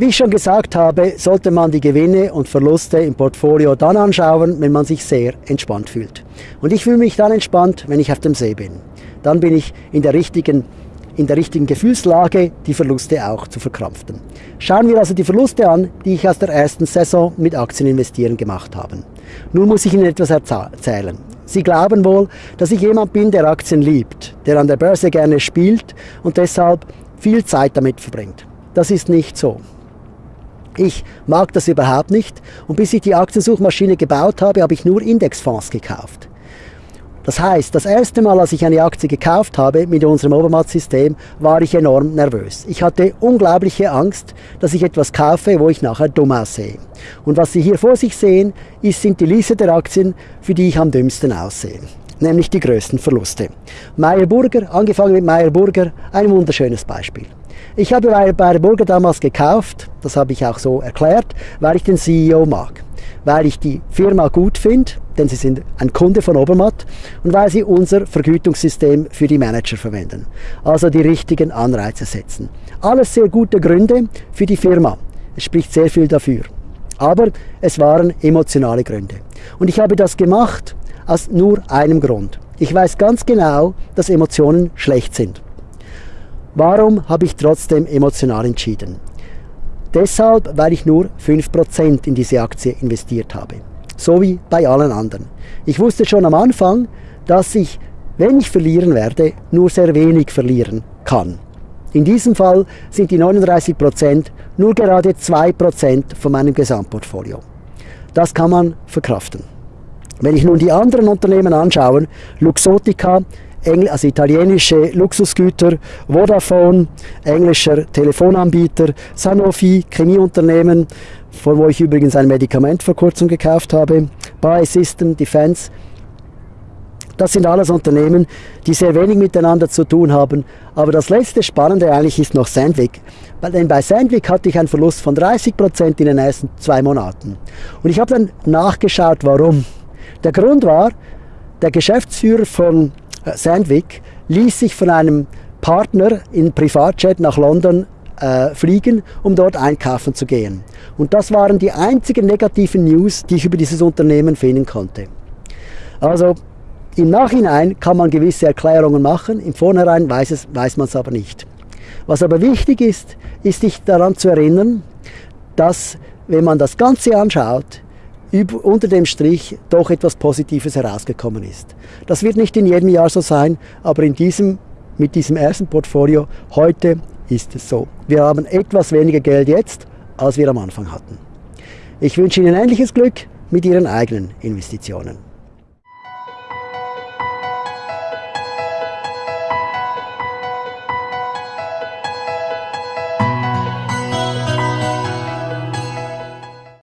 Wie ich schon gesagt habe, sollte man die Gewinne und Verluste im Portfolio dann anschauen, wenn man sich sehr entspannt fühlt. Und ich fühle mich dann entspannt, wenn ich auf dem See bin. Dann bin ich in der richtigen in der richtigen Gefühlslage, die Verluste auch zu verkrampfen. Schauen wir also die Verluste an, die ich aus der ersten Saison mit Aktien investieren gemacht habe. Nun muss ich Ihnen etwas erzählen. Sie glauben wohl, dass ich jemand bin, der Aktien liebt, der an der Börse gerne spielt und deshalb viel Zeit damit verbringt. Das ist nicht so. Ich mag das überhaupt nicht und bis ich die Aktiensuchmaschine gebaut habe, habe ich nur Indexfonds gekauft. Das heißt, das erste Mal, als ich eine Aktie gekauft habe mit unserem Obermatt-System, war ich enorm nervös. Ich hatte unglaubliche Angst, dass ich etwas kaufe, wo ich nachher dumm aussehe. Und was Sie hier vor sich sehen, ist, sind die Liste der Aktien, für die ich am dümmsten aussehe. Nämlich die größten Verluste. Meyer Burger, angefangen mit Meyer Burger, ein wunderschönes Beispiel. Ich habe Meyer Burger damals gekauft, das habe ich auch so erklärt, weil ich den CEO mag weil ich die Firma gut finde, denn sie sind ein Kunde von Obermatt und weil sie unser Vergütungssystem für die Manager verwenden. Also die richtigen Anreize setzen. Alles sehr gute Gründe für die Firma. Es spricht sehr viel dafür. Aber es waren emotionale Gründe. Und ich habe das gemacht aus nur einem Grund. Ich weiß ganz genau, dass Emotionen schlecht sind. Warum habe ich trotzdem emotional entschieden? Deshalb, weil ich nur 5% in diese Aktie investiert habe. So wie bei allen anderen. Ich wusste schon am Anfang, dass ich, wenn ich verlieren werde, nur sehr wenig verlieren kann. In diesem Fall sind die 39% nur gerade 2% von meinem Gesamtportfolio. Das kann man verkraften. Wenn ich nun die anderen Unternehmen anschaue, Luxotica also italienische Luxusgüter, Vodafone, englischer Telefonanbieter, Sanofi, Chemieunternehmen, von wo ich übrigens ein Medikament vor kurzem gekauft habe, Biosystem, Defense. Das sind alles Unternehmen, die sehr wenig miteinander zu tun haben. Aber das letzte Spannende eigentlich ist noch Sandvik. Denn bei Sandvik hatte ich einen Verlust von 30% in den ersten zwei Monaten. Und ich habe dann nachgeschaut, warum. Der Grund war, der Geschäftsführer von Sandvik ließ sich von einem Partner in Privatjet nach London äh, fliegen, um dort einkaufen zu gehen. Und das waren die einzigen negativen News, die ich über dieses Unternehmen finden konnte. Also im Nachhinein kann man gewisse Erklärungen machen, im Vornherein weiß, es, weiß man es aber nicht. Was aber wichtig ist, ist sich daran zu erinnern, dass wenn man das Ganze anschaut, unter dem Strich doch etwas Positives herausgekommen ist. Das wird nicht in jedem Jahr so sein, aber in diesem, mit diesem ersten Portfolio heute ist es so. Wir haben etwas weniger Geld jetzt, als wir am Anfang hatten. Ich wünsche Ihnen ähnliches Glück mit Ihren eigenen Investitionen.